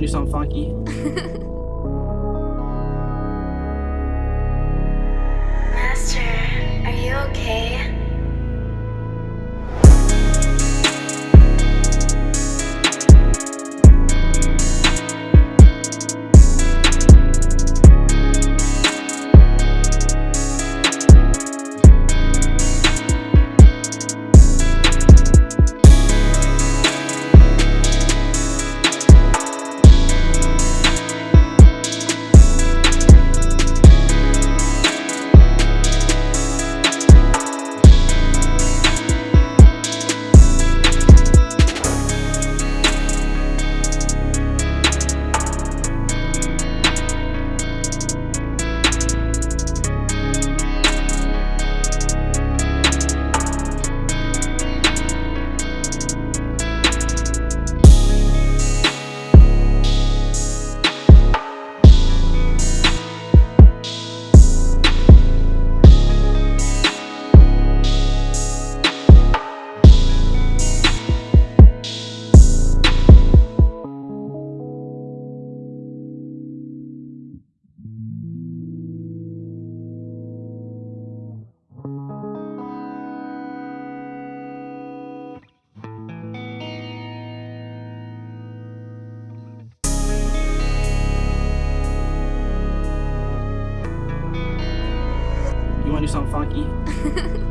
wanna do something funky? to do something funky.